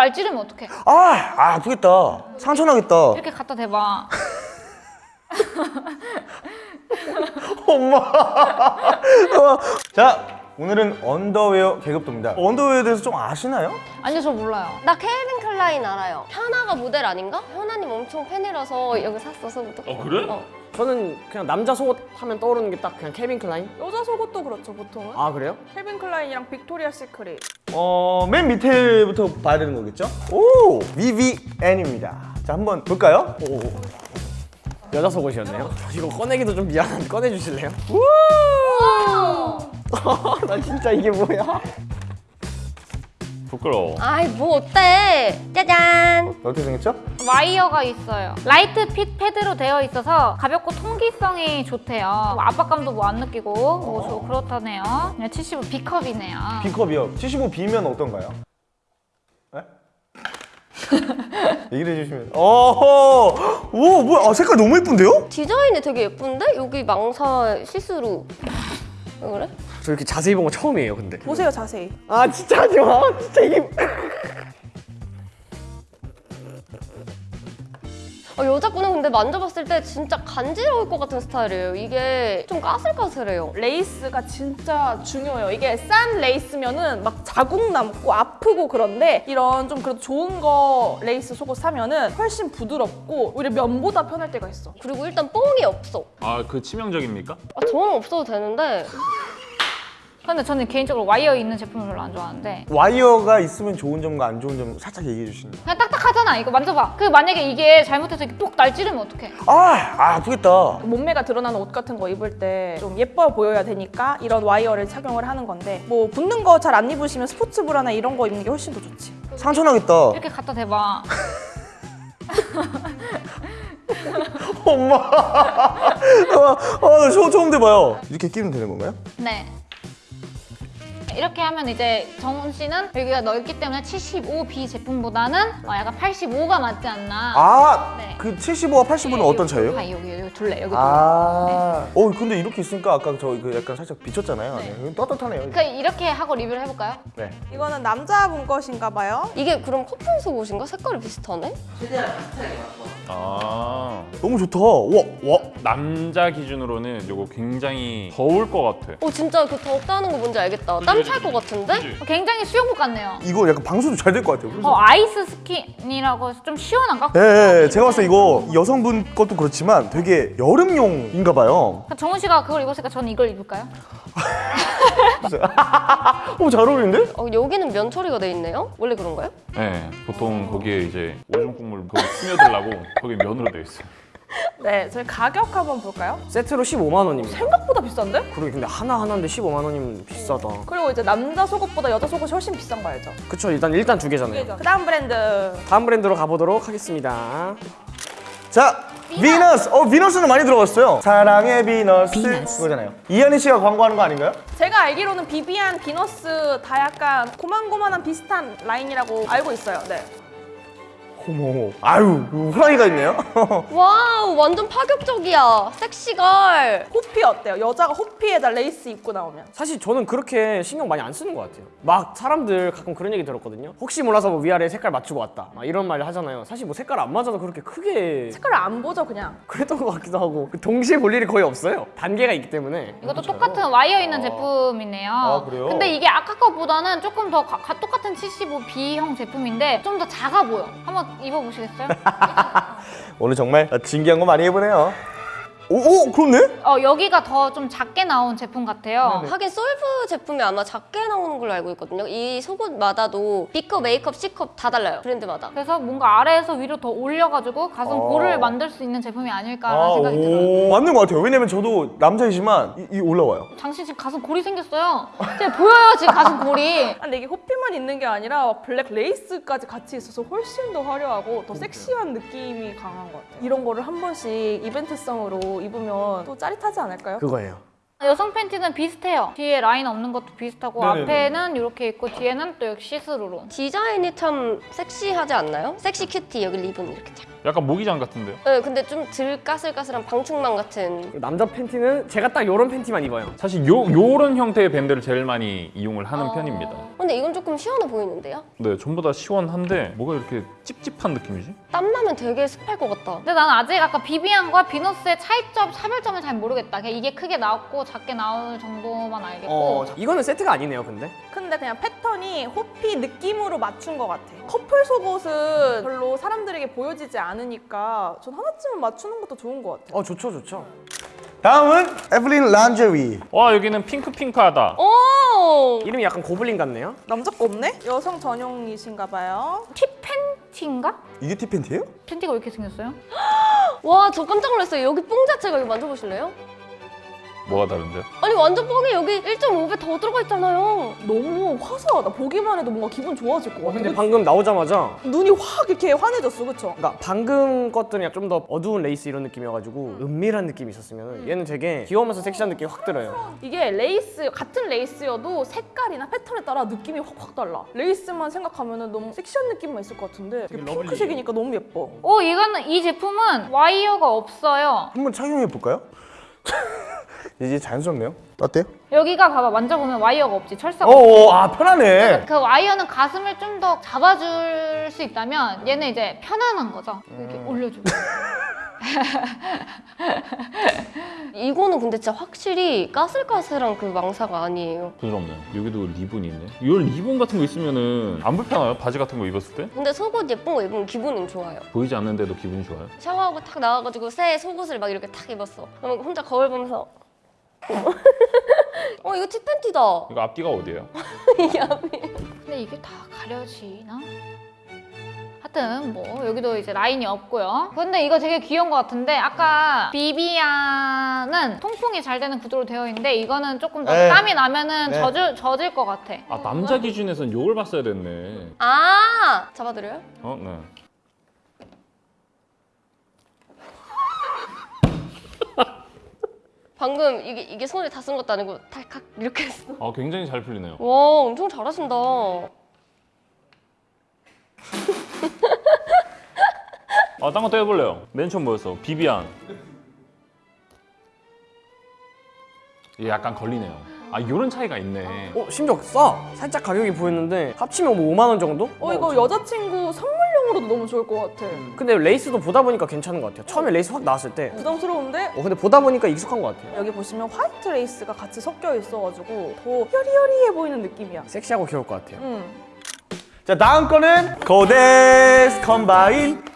날 찌르면 어떡해 아, 아 아프겠다. 상처 나겠다. 이렇게 갖다 대봐 엄마. 어. 자, 오늘은 언더웨어 계급도입니다. 언더웨어에 대해서 좀 아시나요? 아니요 저 몰라요 나 캘빈 클라인 알아요. 현아가 모델 아닌가? 현아님 엄청 팬이라서 여기 샀었어부터. 어, 그래? 어. 저는 그냥 남자 속옷 하면 떠오르는 게 딱 그냥 캘빈 클라인? 여자 속옷도 그렇죠 보통은 아 그래요? 캘빈 클라인이랑 빅토리아 시크릿 어, 맨 밑에부터 봐야 되는 거겠죠? 오, 비비안입니다. 자, 한번 볼까요? 오. 여자 속옷이었네요. 이거 꺼내기도 좀 미안한데 꺼내주실래요? 나 진짜 이게 뭐야? 부끄러워. 아이 뭐 어때? 짜잔. 어떻게 생겼죠? 와이어가 있어요 light fit 패드로 되어 있어서 가볍고 통기성이 좋대요 뭐 압박감도 뭐 안 느끼고 뭐 저- 그렇다네요 그냥 75 B컵이네요 B컵이요. 75B면 어떤가요? 네? 얘기를 해주시면. 어허! 오, 뭐야? 아, 색깔 너무 예쁜데요? 디자인이 되게 예쁜데? 여기 망사 시스루. 왜 그래? 저 이렇게 자세히 본 거 처음이에요 근데. 보세요 자세히 아 진짜 하지 마. 진짜 이게. 어, 여자 거는 근데 만져봤을 때 진짜 간지러울 것 같은 스타일이에요. 이게 좀 까슬까슬해요. 레이스가 진짜 중요해요 이게 싼 레이스면은 막 자국 남고 아프고 그런데 이런 좀 그래도 좋은 거 레이스 속옷 사면은 훨씬 부드럽고 오히려 면보다 편할 때가 있어 그리고 일단 뽕이 없어. 아, 그 치명적입니까? 아, 저는 없어도 되는데 근데 저는 개인적으로 와이어 있는 제품을 별로 안 좋아하는데 와이어가 있으면 좋은 점과 안 좋은 점 살짝 얘기해 주시면. 그냥 딱딱하잖아 이거 만져봐 그 만약에 이게 잘못해서 이렇게 뽁 날 찌르면 어떡해 아, 아, 아프겠다. 몸매가 드러나는 옷 같은 거 입을 때 좀 예뻐 보여야 되니까 이런 와이어를 착용을 하는 건데 뭐 붙는 거 잘 안 입으시면 스포츠 브라나 이런 거 입는 게 훨씬 더 좋지 상처 나겠다. 이렇게 갖다 대봐 엄마. 아, 아, 저 처음 돼봐요. 이렇게 끼면 되는 건가요? 네. 이렇게 하면 이제 정훈 씨는 여기가 넓기 때문에 75B 제품보다는 어, 약간 85가 맞지 않나. 아, 네. 그 75와 85는 어떤 차이예요? 아, 여기 여기 둘레 여기 둘레. 아, 어 근데 이렇게 있으니까 아까 저 그 약간 살짝 비쳤잖아요. 네. 떳떳하네요. 그 이렇게 하고 리뷰를 해볼까요? 네. 이거는 남자분 것인가 봐요 이게 그럼 커플 속옷인가? 색깔이 비슷하네? 아. 너무 좋다. 와, 와. 남자 기준으로는 이거 굉장히 더울 것 같아. 어 진짜 그 덥다는 거 뭔지 알겠다. 땀 찰 것 같은데? 그치? 어, 굉장히 수영복 같네요. 이거 약간 방수도 잘 될 것 같아요. 그래서 어 ice skin이라고 해서 좀 시원한가? 예, 예, 예. 제가 봤을 때 이거 여성분 것도 그렇지만 되게 여름용인가 봐요. 정훈 씨가 그걸 입었으니까 저는 이걸 입을까요? 어, 잘 어울리는데? 어, 여기는 면 처리가 돼 있네요? 원래 그런가요? 네, 보통 거기에 이제 오줌 국물 그거 스며들라고 거기 면으로 되어 있어요. 네 저희 가격 한번 볼까요? 세트로 15만 원입니다. 생각보다 비싼데? 그러게 근데 하나 하나인데 15만 원이면 비싸다. 그리고 이제 남자 속옷보다 여자 속옷이 훨씬 비싼 거 알죠? 그쵸 일단 일단 두 개잖아요. 그 다음 브랜드 다음 브랜드로 가보도록 하겠습니다. 자, 비너스. 어, 비너스는 많이 들어갔어요. 사랑의 비너스. 그거잖아요. 이하늬 씨가 광고하는 거 아닌가요? 제가 알기로는 비비안, 비너스 다 약간 고만고만한 비슷한 라인이라고 알고 있어요 네. 어머, 아유, 호랑이가 있네요. Wow 완전 파격적이야. Sexy girl. 호피 어때요? 여자가 호피에다 레이스 입고 나오면 사실 저는 그렇게 신경 많이 안 쓰는 것 같아요. 막 사람들 가끔 그런 얘기 들었거든요. 혹시 몰라서 뭐 위아래 색깔 맞추고 왔다. 막 이런 말 하잖아요. 사실 뭐 색깔 안 맞아도 그렇게 크게 색깔을 안 보죠 그냥 그랬던 것 같기도 하고 그 동시에 볼 일이 거의 없어요. 단계가 있기 때문에. 이것도 똑같은 와이어 있는 제품이네요. 아, 그래요? 근데 이게 아까 거보다는 조금 더 가- 가- 똑같은 75B형 제품인데 좀 더 작아 보여. 한번 입어보시겠어요? 오늘 정말 진기한 거 많이 해보네요. 오, 오, 그렇네? 어, 여기가 더 좀 작게 나온 제품 같아요. 하긴 솔브 제품이 아마 작게 나오는 걸로 알고 있거든요. 이 속옷마다도 B컵, A컵, C컵 다 달라요. 브랜드마다. 그래서 뭔가 아래에서 위로 더 올려가지고 가슴 어. 볼을 만들 수 있는 제품이 아닐까라는 생각이 들어요. 오, 맞는 것 같아요. 왜냐면 저도 남자이지만 이, 이 올라와요. 당신 지금 가슴 골이 생겼어요. 지금 보여요 지금 가슴 골이. 아, 근데 이게 호피만 있는 게 아니라 블랙 레이스까지 같이 있어서 훨씬 더 화려하고 더 섹시한 느낌이 강한 것 같아요 이런 거를 한 번씩 이벤트성으로 입으면 또 짜릿하지 않을까요? 그거예요. 여성 팬티는 비슷해요. 뒤에 라인 없는 것도 비슷하고 네네네. 앞에는 이렇게 있고 뒤에는 또 역시 시스루로. 디자인이 참 섹시하지 않나요? Sexy cutie 여기 리본 이렇게 쫙. 약간 모기장 같은데요? 네, 근데 좀 덜 까슬까슬한 방충망 같은. 남자 팬티는 제가 딱 요런 팬티만 입어요. 사실 요 요런 형태의 밴드를 제일 많이 이용을 하는 어. 편입니다. 근데 이건 조금 시원해 보이는데요? 네, 전부 다 시원한데 뭐가 이렇게 찝찝한 느낌이지? 땀 나면 되게 습할 것 같다. 근데 나는 아직 아까 비비안과 비너스의 차이점, 차별점을 잘 모르겠다. 그냥 이게 크게 나왔고 작게 나올 정도만 알겠고. 어, 이거는 세트가 아니네요, 근데. 근데 그냥 패턴이 호피 느낌으로 맞춘 것 같아. 커플 속옷은 별로 사람들에게 보여지지 않 으니까 전 하나쯤은 맞추는 것도 좋은 것 같아. 어, 좋죠, 좋죠. 다음은 에블린 란제리. 와 여기는 핑크핑크하다. 오! 이름이 약간 고블린 같네요. 남자 거 없네? 여성 전용이신가 봐요. 티 팬티인가? 이게 티 팬티예요? 팬티가 왜 이렇게 생겼어요? 와, 저 깜짝 놀랐어요. 여기 뽕 자체가 여기 만져보실래요? 뭐가 다른데? 아니, 완전 뽕이 여기 1.5배 더 들어가 있잖아요. 너무 화사하다. 보기만 해도 뭔가 기분 좋아질 것 어, 같아. 근데 방금 나오자마자 눈이 확 이렇게 환해졌어, 그쵸? 그러니까 방금 것들은 좀 더 어두운 레이스 이런 느낌이어가지고 은밀한 느낌이 있었으면 얘는 되게 귀여우면서 섹시한 느낌이 확 들어요. 이게 레이스 같은 레이스여도 색깔이나 패턴에 따라 느낌이 확확 달라. 레이스만 생각하면 너무 섹시한 느낌만 있을 것 같은데 이게 핑크색이니까 너무 예뻐. 오, 이거는 이 제품은 와이어가 없어요. 한번 착용해 볼까요? 이제 자연스럽네요. 어때요? 여기가 봐봐 만져보면 와이어가 없지 철사가 어, 아 편하네. 그 와이어는 가슴을 좀 더 잡아줄 수 있다면 얘는 이제 편안한 거죠 이렇게 올려주고 이거는 근데 진짜 확실히 까슬까슬한 그 망사가 아니에요. 부드럽네요. 여기도 리본이 있네. 이런 리본 같은 거 있으면은 안 불편해요? 바지 같은 거 입었을 때? 근데 속옷 예쁜 거 입으면 기분은 좋아요. 보이지 않는데도 기분이 좋아요? 샤워하고 탁 나와가지고 새 속옷을 막 이렇게 탁 입었어. 그러면 혼자 거울 보면서 어 이거 티팬티다. 이거 앞뒤가 어디예요? 이게 앞이. 근데 이게 다 가려지나? 하여튼 뭐 여기도 이제 라인이 없고요 근데 이거 되게 귀여운 것 같은데 아까 비비안은 통풍이 잘 되는 구조로 되어 있는데 이거는 조금 더 네. 땀이 나면은 네. 젖을, 젖을 것 같아 아 남자 기준에선 이걸 봤어야 됐네. 아 잡아드려요? 어, 네. 방금 이게 이게 손에 다 쓴 것도 아니고 탈칵 이렇게 했어. 아 굉장히 잘 풀리네요. 와 엄청 잘하신다. 아, 딴 것도 해볼래요. 맨 처음 뭐였어? 비비안. 이게 약간 걸리네요. 아, 이런 차이가 있네. 어, 심지어 싸! 살짝 가격이 보였는데 합치면 뭐 5만 원 정도? 어 이거 여자친구 선물용으로도 너무 좋을 것 같아. 근데 레이스도 보다 보니까 괜찮은 것 같아요. 처음에 레이스 확 나왔을 때. 부담스러운데 어, 근데 보다 보니까 익숙한 것 같아요. 여기 보시면 화이트 레이스가 같이 섞여 있어가지고 더 여리여리해 보이는 느낌이야. 섹시하고 귀여울 것 같아요. 음. 자 다음 거는 코데즈 컴바인.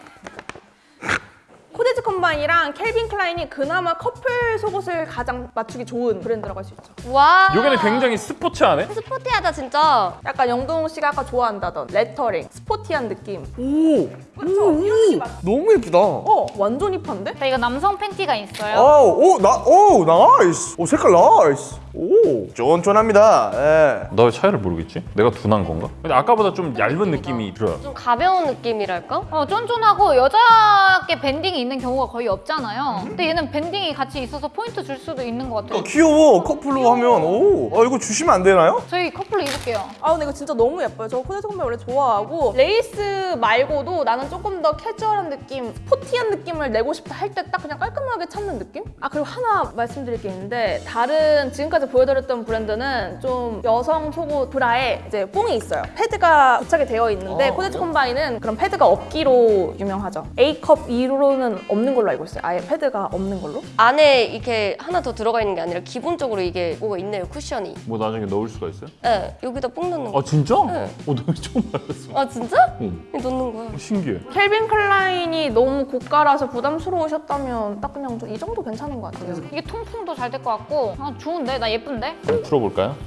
코데즈 컴바인이랑 켈빈 클라인이 그나마 커플 속옷을 가장 맞추기 좋은 브랜드라고 할 수 있죠. 와. 요게는 굉장히 스포츠하네? 스포티하다 진짜. 약간 영동 씨가 아까 좋아한다던 레터링, 스포티한 느낌. 오! 이런 게 맞. 너무 예쁘다. 어, 완전 힙한데? 자 이거 남성 팬티가 있어요 오, 오, 나, 오, nice. 오, 색깔 nice. 오, 쫀쫀합니다. 예. 나 왜 차이를 모르겠지? 내가 둔한 건가? 근데 아까보다 좀 얇은 느낌이 들어요. 좀 가벼운 느낌이랄까? 어, 쫀쫀하고 여자께 밴딩이 있는 경우가 거의 없잖아요 근데 얘는 밴딩이 같이 있어서 포인트 줄 수도 있는 것 같아요 어, 귀여워. 커플로 하면 오, 어, 이거 주시면 안 되나요? 저희 커플로 입을게요 아 근데 이거 진짜 너무 예뻐요. 저 코데즈 컴바인 원래 좋아하고 레이스 말고도 나는 조금 더 캐주얼한 느낌, 스포티한 느낌을 내고 싶다 할 때 딱 그냥 깔끔하게 찾는 느낌? 아 그리고 하나 말씀드릴 게 있는데 다른 지금까지 보여드렸던 브랜드는 좀 여성 속옷 브라에 이제 뽕이 있어요. 패드가 부착이 되어 있는데 코데즈 컴바인은 그런 패드가 없기로 유명하죠. A컵 이후로는 없는 걸로 알고 있어요. 아예 패드가 없는 걸로. 안에 이렇게 하나 더 들어가 있는 게 아니라 기본적으로 이게 뭐가 있네요 쿠션이. 뭐 나중에 넣을 수가 있어요? 네 여기다 뽕 넣는 거. 아, 진짜? 네. 어, 나 처음 알았어. 아 진짜? 응. 넣는 거야. 어, 신기해. 켈빈 클라인이 너무 고가라서 부담스러우셨다면 딱 그냥 좀이 정도 괜찮은 것 같아요. 이게 통풍도 잘 될 것 같고 아 좋은데? 나 예쁜데? 한번 풀어볼까요?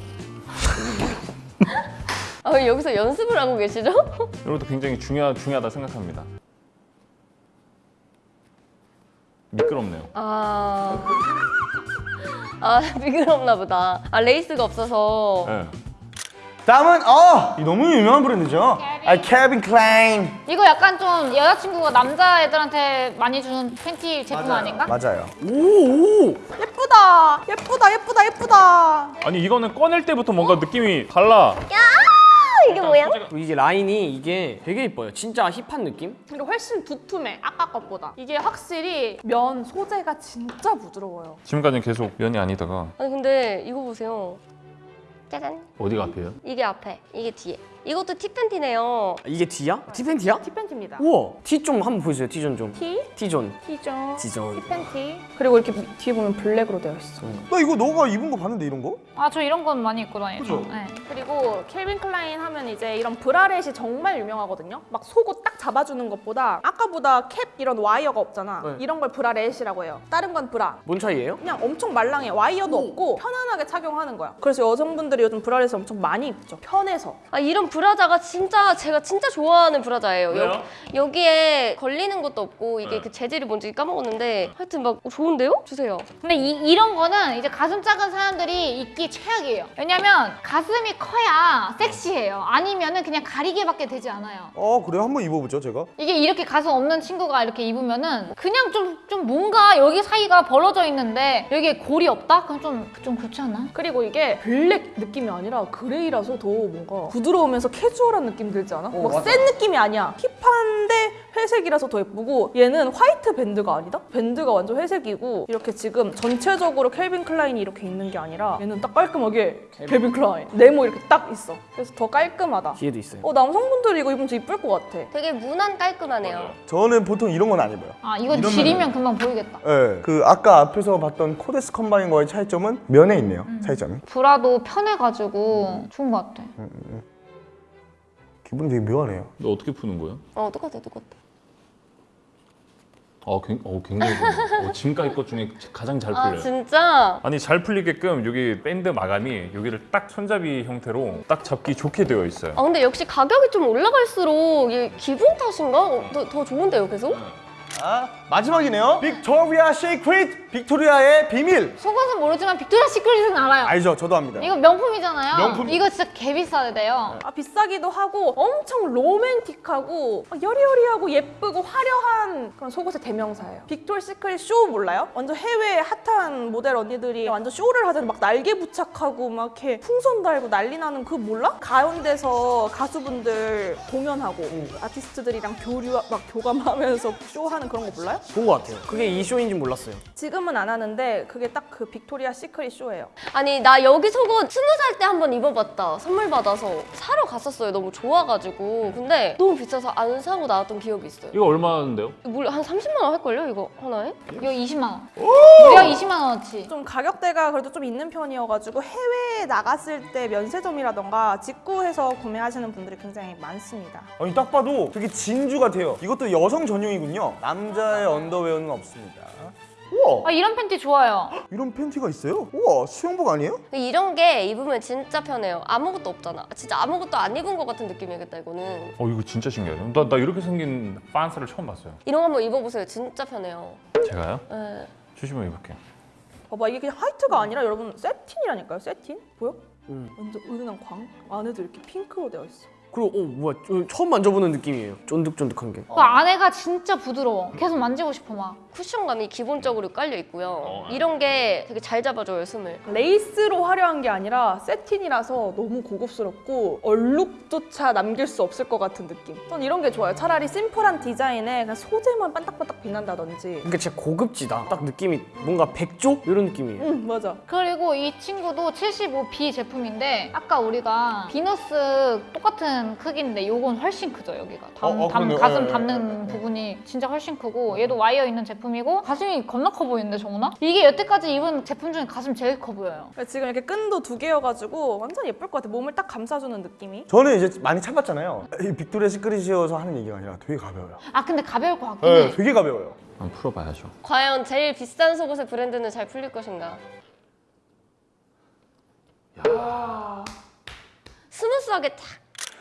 아 왜 여기서 연습을 하고 계시죠? 이것도 굉장히 중요하, 중요하다 생각합니다. 미끄럽네요. 아. 아 미끄럽나 보다. 아 레이스가 없어서. 네. 다음은 어, 이 너무 유명한 브랜드죠. 아, 켈빈 클라인. 이거 약간 좀 여자친구가 남자애들한테 많이 주는 팬티 제품 아닌가? 맞아요. 오! 오! 예쁘다, 예쁘다, 예쁘다, 예쁘다. 아니 이거는 꺼낼 때부터 뭔가 느낌이 달라. 이게 뭐야? 그리고 이게 라인이 이게 되게 이뻐요. 진짜 힙한 느낌? 그리고 훨씬 두툼해 아까 것보다 이게 확실히 면 소재가 진짜 부드러워요 지금까지는 계속 면이 아니다가 아니 근데 이거 보세요. 짜잔. 어디가 앞이에요? 이게 앞에, 이게 뒤에. 이것도 티팬티네요. 이게 D야? T팬티야? 티팬티입니다 우와! T 좀 한번 보여주세요. T존 좀. 티, T존. T존, T존. 티팬티 그리고 이렇게 미- 뒤에 보면 블랙으로 되어 있어 나 이거 너가 입은 거 봤는데 이런 거? 아 저 이런 건 많이 입고 다니죠. 그죠? 네. 그리고 켈빈 클라인 하면 이제 이런 브라렛이 정말 유명하거든요. 막 속옷 딱 잡아주는 것보다 아까보다 캡 이런 와이어가 없잖아. 네. 이런 걸 브라렛이라고 해요. 다른 건 브라. 뭔 차이예요? 그냥 엄청 말랑해. 와이어도 없고 편안하게 착용하는 거야. 그래서 여성분들이 요즘 브라렛을 엄청 많이 입죠. 편해서. 아 이런 브라자가 진짜 제가 진짜 좋아하는 브라자예요. 왜요? 여 기, 에 걸리는 것도 없고 이게 네. 그 재질이 뭔지 까먹었는데 하여튼 막 좋은데요? 주세요. 근데 이, 이런 거는 이제 가슴 작은 사람들이 입기 최악이에요. 왜냐면 가슴이 커야 섹시해요. 아니면은 그냥 가리개밖에 되지 않아요. 어 그래요? 한번 입어보죠 제가. 이게 이렇게 가슴 없는 친구가 이렇게 입으면은 그냥 좀, 좀 뭔가 여기 사이가 벌어져 있는데 여기에 골이 없다? 그럼 좀, 좀 그렇지 않아? 그리고 이게 블랙 느낌이 아니라 gray라서 더 뭔가 부드러우면서 캐주얼한 느낌 들지 않아? 어, 막. 센 느낌이 아니야. 힙한데 회색이라서 더 예쁘고 얘는 화이트 밴드가 아니다? 밴드가 완전 회색이고 이렇게 지금 전체적으로 켈빈 클라인이 이렇게 있는 게 아니라 얘는 딱 깔끔하게 켈빈 클라인 네모 이렇게 딱 있어. 그래서 더 깔끔하다. 뒤에도 있어요. 어 남성분들이 이거 입으면 이쁠 것 같아. 되게 무난 깔끔하네요. 저는 보통 이런 건 안 입어요. 아 이건 이러면은- 지리면 금방 보이겠다. 예. 그 아까 앞에서 봤던 코데즈 컴바인과의 차이점은 면에 있네요. 차이점이. 브라도 편해가지고 좋은 것 같아. 기분이 되게 묘하네요. 너 어떻게 푸는 거야? 어 똑같아 똑같아. 어, 굉- 어 굉장히 좋네. 어, 지금까지 것 중에 가장 잘아 풀려요. 진짜? 아니 잘 풀리게끔 여기 밴드 마감이 여기를 딱 손잡이 형태로 딱 잡기 좋게 되어 있어요. 아 근데 역시 가격이 좀 올라갈수록 이게 기분 탓인가? 어, 더, 더 좋은데요 계속? 아 마지막이네요. 빅토리아 시크릿 빅토리아의 비밀. 속옷은 모르지만 빅토리아 시크릿은 알아요. 알죠? 저도 합니다. 이거 명품이잖아요. 명품. 이거 진짜 개 비싸야 돼요. 아 비싸기도 하고 엄청 로맨틱하고 아, 여리여리하고 예쁘고 화려한 그런 속옷의 대명사예요. 빅토리 시크릿 쇼 몰라요? 완전 해외 핫한 모델 언니들이 완전 쇼를 하잖아요. 막 날개 부착하고 막 이렇게 풍선 달고 난리 나는 그 몰라? 가운데서 가수분들 공연하고 아티스트들이랑 교류 막 교감하면서 쇼하는 그런 거 몰라요? 본 것 같아요. 그게 이 쇼인지 몰랐어요. 지금은 안 하는데 그게 딱 그 빅토리아 시크릿 쇼예요. 아니 나 여기 속옷 스무 살 때 한 번 입어봤다 선물 받아서 사러 갔었어요 너무 좋아가지고 근데 너무 비싸서 안 사고 나왔던 기억이 있어요 이거 얼마인데요? 뭐 한 30만 원 할걸요 이거 하나에? 이거 20만 원. 무려 20만 원어치. 좀 가격대가 그래도 좀 있는 편이어가지고 해외에 나갔을 때 면세점이라던가 직구해서 구매하시는 분들이 굉장히 많습니다. 아니 딱 봐도 되게 진주 같아요. 이것도 여성 전용이군요. 남자의 언더웨어는 없습니다. 우와 아 이런 팬티 좋아요. 이런 팬티가 있어요? 우와 수영복 아니에요? 이런 게 입으면 진짜 편해요 아무것도 없잖아 진짜 아무것도 안 입은 것 같은 느낌이겠다 이거는 어 이거 진짜 신기하죠. 나, 나 이렇게 생긴 빤스를 처음 봤어요. 이런 거 한번 입어보세요 진짜 편해요 제가요? 네. 주시면 입을게요. 봐봐 이게 그냥 화이트가 아니라 여러분 세틴이라니까요 세틴 보여? 음. 완전 은은한 광 안에도 이렇게 핑크로 되어 있어. 그리고 어 뭐야 저 처음 만져보는 느낌이에요. 쫀득쫀득한 게. 그 안에가 진짜 부드러워. 계속 만지고 싶어 막. 쿠션감이 기본적으로 깔려 있고요 이런 게 되게 잘 잡아줘요 숨을 레이스로 화려한 게 아니라 새틴이라서 너무 고급스럽고 얼룩조차 남길 수 없을 것 같은 느낌. 전 이런 게 좋아요. 차라리 심플한 디자인에 그냥 소재만 반딱반딱 빛난다든지. 그러니까 진짜 고급지다. 딱 느낌이 뭔가 백조 이런 느낌이에요. 응 맞아. 그리고 이 친구도 75B 제품인데 아까 우리가 비너스 똑같은 크기인데 요건 훨씬 크죠 여기가 담, 어, 어, 담- 그러네요. 가슴 예, 예, 담는 부분이 진짜 훨씬 크고 얘도 와이어 있는 제품이고 가슴이 겁나 커 보이는데 정훈아? 이게 여태까지 입은 제품 중에 가슴 제일 커 보여요 지금 이렇게 끈도 두 개여가지고 완전 예쁠 것 같아. 몸을 딱 감싸주는 느낌이. 저는 이제 많이 참았잖아요. 이 빅토리아 시크릿이어서 하는 얘기가 아니라 되게 가벼워요. 아 근데 가벼울 것 같긴 네, 해 되게 가벼워요. 한번 풀어봐야죠. 과연 제일 비싼 속옷의 브랜드는 잘 풀릴 것인가 스무스하게 탁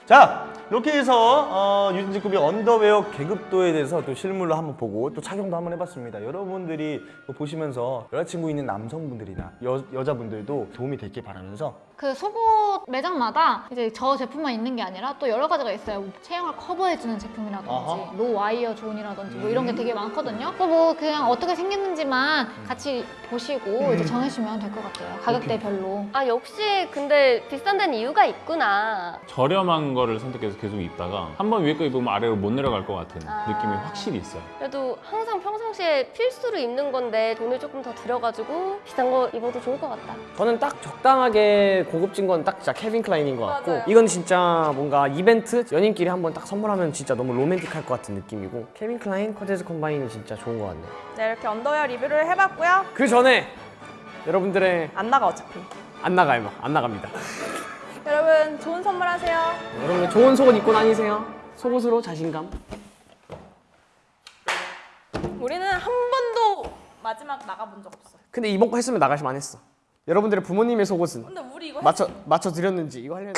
자 이렇게 해서 어, 유진직급의 언더웨어 계급도에 대해서 또 실물로 한번 보고 또 착용도 한번 해봤습니다. 여러분들이 보시면서 여자친구 있는 남성분들이나 여, 여자분들도 도움이 됐길 바라면서 그 속옷 매장마다 이제 저 제품만 있는 게 아니라 또 여러 가지가 있어요. 뭐 체형을 커버해주는 제품이라든지 아하. no wire zone이라든지 뭐 이런 게 되게 많거든요. 그뭐 그냥 어떻게 생겼는지만 같이 보시고 이제 정하시면 될 것 같아요. 가격대별로. 아 역시 근데 비싼 데는 이유가 있구나. 저렴한 거를 선택해서 계속 입다가 한 번 위에 거 입으면 아래로 못 내려갈 것 같은 아. 느낌이 확실히 있어요. 그래도 항상 평상시에 필수로 입는 건데 돈을 조금 더 들여가지고 비싼 거 입어도 좋을 것 같다. 저는 딱 적당하게 고급진 건 딱 진짜 캘빈 클라인인 것 같고 맞아요. 이건 진짜 뭔가 이벤트 연인끼리 한번 딱 선물하면 진짜 너무 로맨틱할 것 같은 느낌이고 캘빈 클라인 코데즈 컴바인이 진짜 좋은 것 같네요. 네, 이렇게 언더웨어 리뷰를 해봤고요. 그 전에 여러분들의 안 나가 어차피. 안 나가요, 막. 안 나갑니다. 여러분 좋은 선물하세요. 여러분 좋은 속옷 입고 다니세요. 속옷으로 자신감. 우리는 한 번도 마지막 나가본 적 없어. 근데 이번 거 했으면 나가실 만했어. 여러분들의 부모님의 속옷은 맞춰 맞춰 드렸는지 이거 하려는.